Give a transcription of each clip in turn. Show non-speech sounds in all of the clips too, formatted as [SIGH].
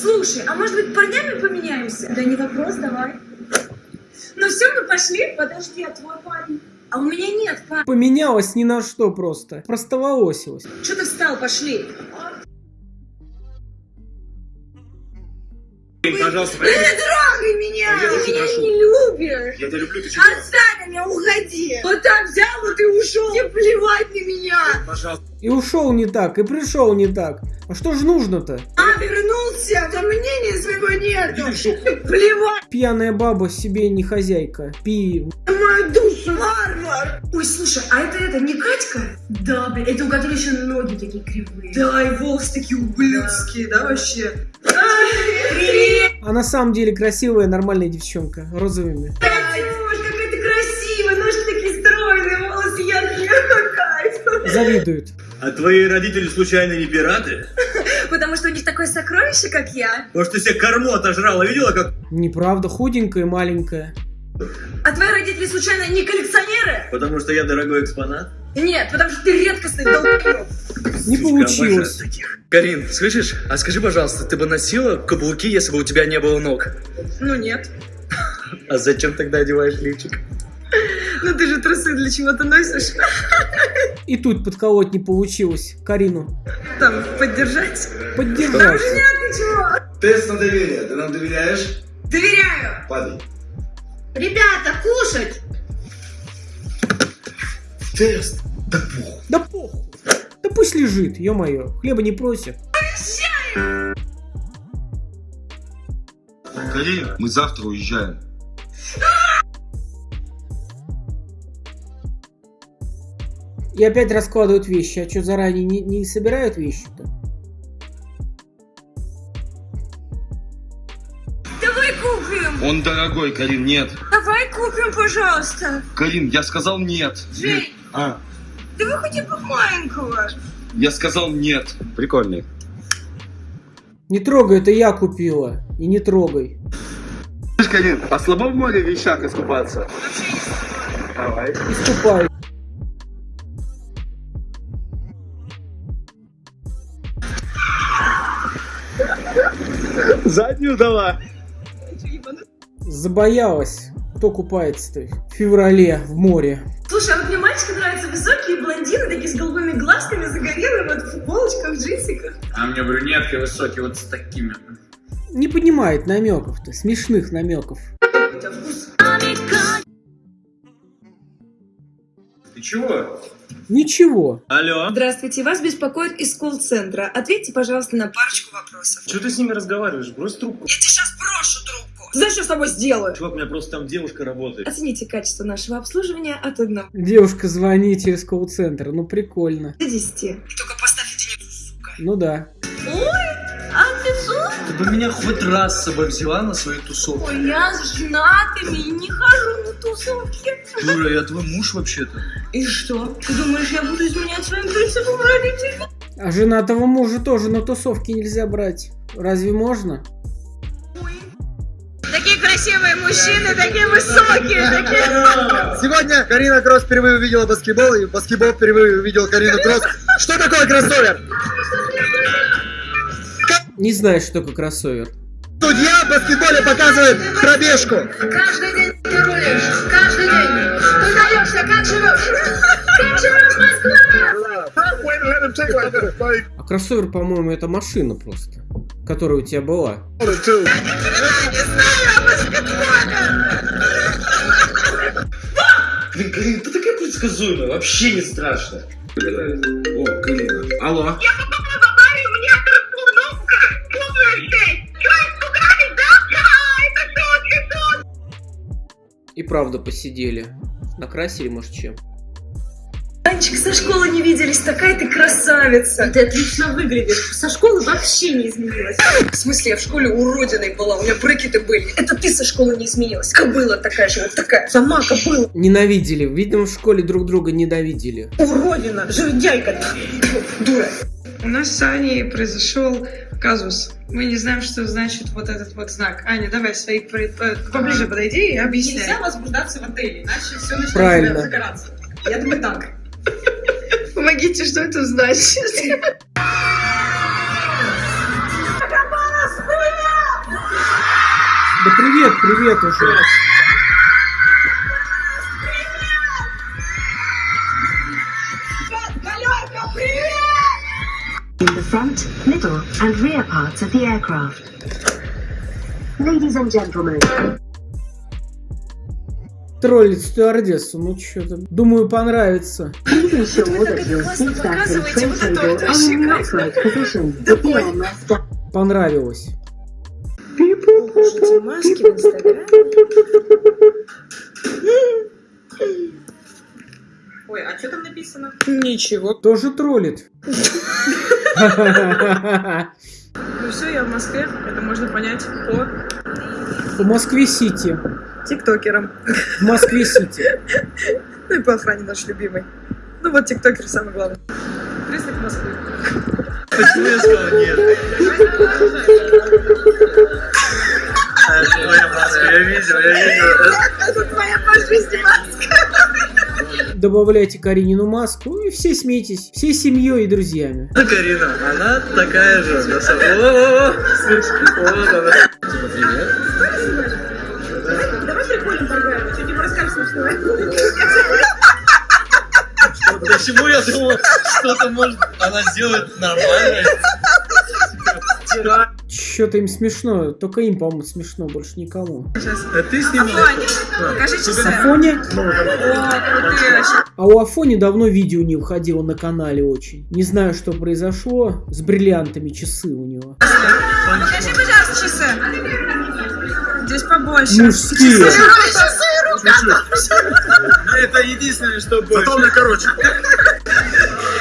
Слушай, а может быть парнями поменяемся? Да не вопрос, давай. Ну все, мы пошли. Подожди, а твой парень? А у меня нет парня. Поменялась ни на что просто. Простоволосилась. Что ты встал? Пошли. Пожалуйста, Не трогай меня! Я Ты очень меня прошу. не любишь! Я тебя люблю, ты чего? Отстань от меня, уходи! Вот так взял, вот и ушел! Тебе плевать на меня! Пожалуйста. И ушел не так, и пришел не так. А что ж нужно-то? А, вернулся! Там мнения своего нету! Плевать Пьяная баба себе не хозяйка. Пи. мою душу! Варвар! Ой, слушай, а это это не Катька? Да, блин, это у которой еще ноги такие кривые. Да, и волосы такие ублюдские, да, вообще? Привет! А на самом деле красивая, нормальная девчонка. Розовыми. Катюш, какая ты красивая! Ножки такие стройные, волосы яркие, [LAUGHS] кайф! Завидуют. А твои родители случайно не пираты? [LAUGHS] Потому что у них такое сокровище, как я. Может, ты себе корму отожрала, видела, как... Неправда, худенькая, маленькая. А твои родители случайно не коллекционеры? Потому что я дорогой экспонат? Нет, потому что ты редкостный долбоёб. Не Сучка, получилось. таких. Карин, слышишь? А скажи, пожалуйста, ты бы носила каблуки, если бы у тебя не было ног? Ну нет. А зачем тогда одеваешь лифчик? Ну ты же трусы для чего-то носишь. И тут подколоть не получилось. Карину. Там, поддержать. Поддержать. Нет, ты чего? Тест на доверие. Ты нам доверяешь? Доверяю. Падай. Ребята, кушать. Тест. Да пух. Да похуй. Да пусть лежит, ё-моё. Хлеба не просит. Карин, мы завтра уезжаем. И опять раскладывают вещи. А что, заранее не, не собирают вещи-то? Он дорогой, Карин, нет. Давай купим, пожалуйста. Карин, я сказал нет. Жень, А, давай хотя бы маленького. я сказал нет. Прикольный. Не трогай, это я купила. И не трогай. Слышь, Карин, а слабо в море вещах искупаться? Давай. Искупай. Заднюю давай. Забоялась. Кто купается-то в феврале в море? Слушай, а вот мне мальчики нравятся высокие блондины, такие с голубыми глазками, загорелые, вот в футболочках, в джинсиках. А мне брюнетки высокие вот с такими. Не понимает намеков-то, смешных намеков. У тебя вкус. Ты чего? Ничего. Алло? Здравствуйте, вас беспокоит из колл-центра. Ответьте, пожалуйста, на парочку вопросов. Что ты с ними разговариваешь? Брось трубку. Я тебе сейчас брошу трубку. Знаешь, что с тобой сделаю? Чувак, у меня просто там девушка работает. Оцените качество нашего обслуживания от 1 Девушка звонит через колл-центр. Ну прикольно. до 10. И только поставь единицу, сука. Ну да. А ты что? Ты бы меня хоть раз с собой взяла на свою тусовку. Ой, я с женатыми и не хожу на тусовки. Дура, я твой муж вообще-то. И что? Ты думаешь, я буду изменять своим принципам родителей? А женатого мужа тоже на тусовки нельзя брать. Разве можно? Такие красивые мужчины, такие высокие, такие... Сегодня Карина Кросс впервые увидела баскетбол, и баскетбол впервые увидел Карину Кросс. Что такое кроссовер? Не знаю, что такое кроссовер. Судья в баскетболе показывает пробежку. Каждый день ты рулишь, каждый день. Ты даешься, как живешь? Как живешь, Москва? А кроссовер, по-моему, это машина просто. Которая у тебя была. Я не знаю. Блин, Карин, ты такая предсказуемая, вообще не страшно. О, Карина. Алло. Я мне кнопка. И правда посидели. Накрасили, может, чем. Анечка, со школы не виделись, такая ты красавица. Ты отлично выглядишь. Со школы вообще не изменилась. В смысле, я в школе уродиной была, у меня брекеты были. Это ты со школы не изменилась. Кобыла такая же, вот такая. Сама кобыла. Ненавидели. Видимо, в школе друг друга ненавидели. Уродина, жердяйка. Дура. У нас с Аней произошел казус. Мы не знаем, что значит вот этот вот знак. Аня, давай свои поближе подойди и объясняй. Нельзя возбуждаться в отеле, иначе все тебя загораться. Я думаю так. Помогите, что это значит? Пропала, привет, привет уже. in the front, middle, and rear parts of the aircraft. Ladies and gentlemen, Троллит стюардессу, ну что-то. Думаю, понравится. Понравилось. Покажите маски в Инстаграме. Ой, а что там написано? Ничего. Тоже троллит. [LAUGHS] Ну все, я в Москве. Это можно понять по В Москве-Сити. Тиктокерам. В Москве-Сити. Ну и по охране наш любимый. Ну вот тиктокер самый главный. признак Москвы. Почему я сказал нет? Это твоя маска, я видел, я видел. Это твоя по жизни маска. Добавляйте Каринину маску и все смейтесь. Всей семьей и друзьями. Это Карина, она такая же. на самом- О, Вот она. Типа, привет. Давай прикольно поиграем. Расскажешь. Почему я думал, что-то может она сделает нормально? Вчера. Что-то им смешно. Только им, по-моему, смешно, больше никому. А ты? Покажи часы. Афоне? О, крутые вообще. А у Афони давно видео не выходило на канале очень. Не знаю, что произошло. С бриллиантами часы у него. Покажи, пожалуйста, часы. Здесь побольше. Мужские. Это единственное, что Зато мне короче.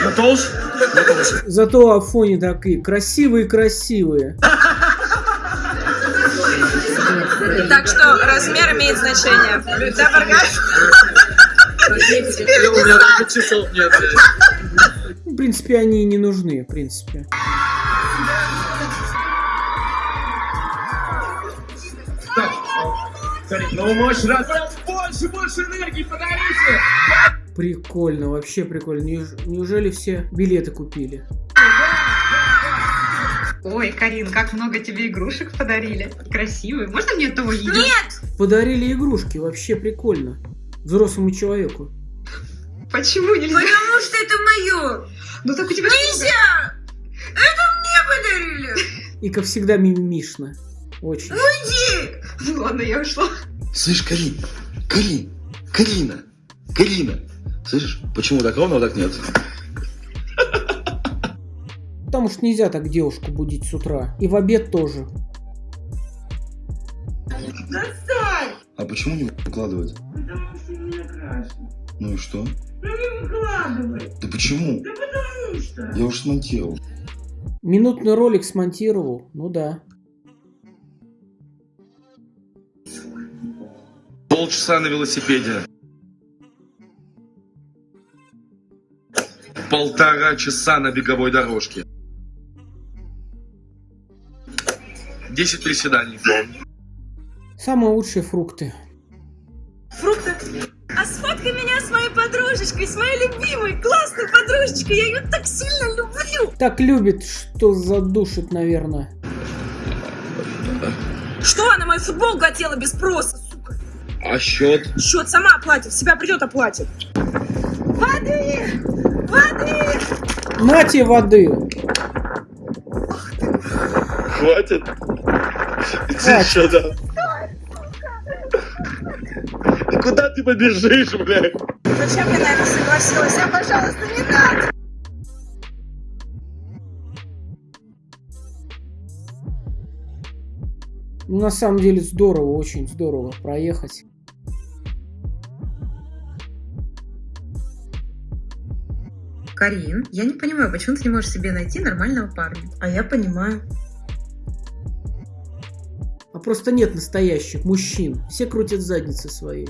Готов? Зато Афони такие красивые-красивые. Так что размер имеет значение. Да, Баргаш? У меня даже часов нет, В принципе, они и не нужны, в принципе. Ну, можешь раз. Больше, больше энергии подарите! Прикольно, вообще прикольно. Неуж- Неужели все билеты купили? Ой, Карин, как много тебе игрушек подарили. Красивые. Можно мне того ее? Подарили игрушки, вообще прикольно. Взрослому человеку. Почему нельзя? Потому что это мое. Ну так у тебя... Нельзя! Это мне подарили. И, как всегда, мимимишно. Очень. Ну ладно, я ушла. Слышь, Карин, Карин, Карина, Карина. Слышишь, почему так ровно, а так нет? Потому что нельзя так девушку будить с утра. И в обед тоже. А почему не выкладывать? Потому что не крашено. Ну и что? Ну не выкладывай. Да почему? Да потому что. Я уже смонтировал. Минутный ролик смонтировал. Ну да. Полчаса на велосипеде. Полтора часа на беговой дорожке. Десять приседаний. Самые лучшие фрукты. Фрукты. А сфоткай меня с моей подружечкой, с моей любимой, классной подружечкой. Я ее так сильно люблю. Так любит, что задушит, наверное. Что она мою футболку хотела без спроса, сука? А счет? Счет сама оплатит, себя придет оплатит. Воды! Воды! На тебе воды. Хватит. Что там? Да Куда ты побежишь, блядь? Зачем я на это согласилась? А, пожалуйста, не надо! На самом деле здорово, очень здорово проехать. Карин, я не понимаю, почему ты не можешь себе найти нормального парня? А я понимаю. А просто нет настоящих мужчин. Все крутят задницы своей.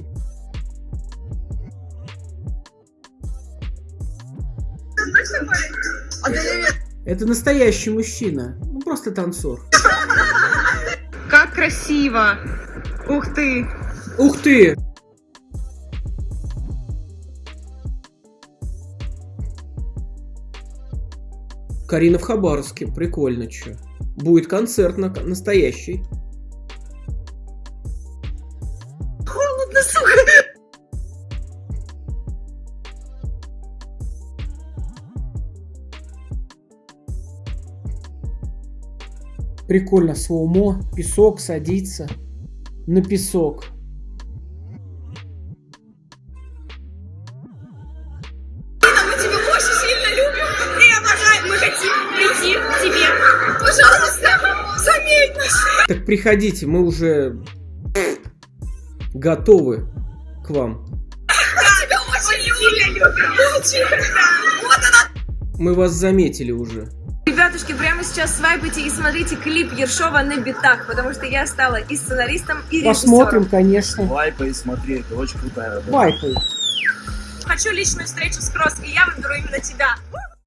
Это настоящий мужчина. Ну, просто танцор. Как красиво. Ух ты. Ух ты! Карина в Хабаровске. Прикольно, чё. Будет концерт на настоящий. сука. Прикольно, слоумо, песок садится на песок. Так приходите, мы уже готовы к вам. Мы вас заметили уже. Ребятушки, прямо сейчас свайпайте и смотрите клип Ершова на битах, потому что я стала и сценаристом, и режиссером. Посмотрим, конечно. Вайпай, смотри, это очень крутая работа. Вайпай. Хочу личную встречу с Кросс, и я выберу именно тебя.